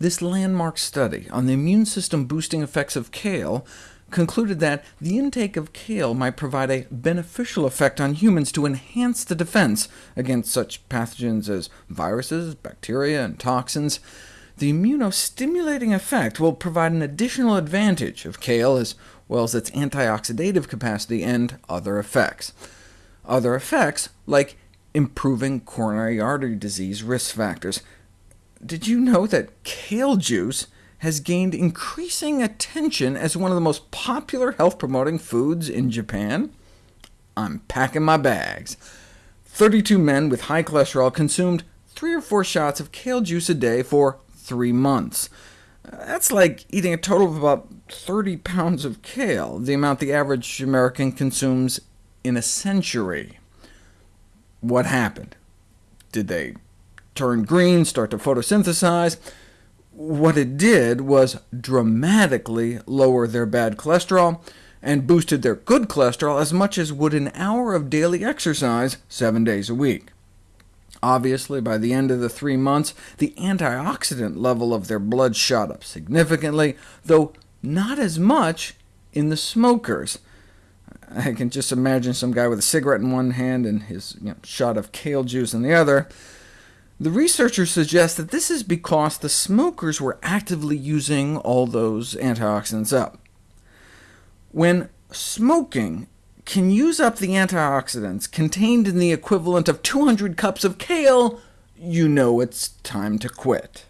This landmark study on the immune system boosting effects of kale concluded that the intake of kale might provide a beneficial effect on humans to enhance the defense against such pathogens as viruses, bacteria, and toxins. The immunostimulating effect will provide an additional advantage of kale, as well as its antioxidative capacity and other effects. Other effects, like improving coronary artery disease risk factors. Did you know that kale juice has gained increasing attention as one of the most popular health-promoting foods in Japan? I'm packing my bags. 32 men with high cholesterol consumed three or four shots of kale juice a day for three months. That's like eating a total of about 30 pounds of kale, the amount the average American consumes in a century. What happened? Did they turn green, start to photosynthesize? What it did was dramatically lower their bad cholesterol, and boosted their good cholesterol as much as would an hour of daily exercise seven days a week. Obviously, by the end of the three months, the antioxidant level of their blood shot up significantly, though not as much in the smokers. I can just imagine some guy with a cigarette in one hand and his you know, shot of kale juice in the other. The researchers suggest that this is because the smokers were actively using all those antioxidants up. When smoking can use up the antioxidants contained in the equivalent of 200 cups of kale, you know it's time to quit.